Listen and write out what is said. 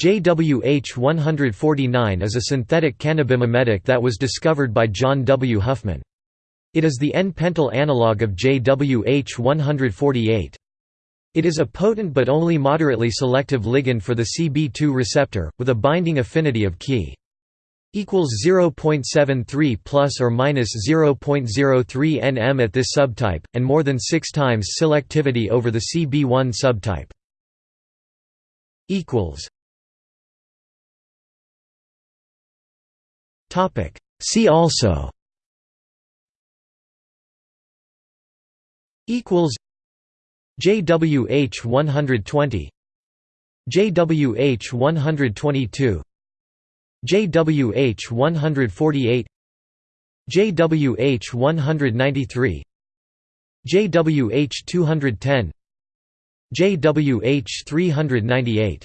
JWH-149 is a synthetic cannabimimetic that was discovered by John W. Huffman. It is the N-pentyl analog of JWH-148. It is a potent but only moderately selective ligand for the CB2 receptor, with a binding affinity of Ki equals 0.73 plus or minus 0.03 nm at this subtype, and more than six times selectivity over the CB1 subtype. equals See also. Equals. JWH 120. JWH 122. JWH 148. JWH 193. JWH 210. JWH 398